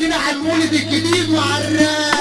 كده على المولد الجديد وعلى الراب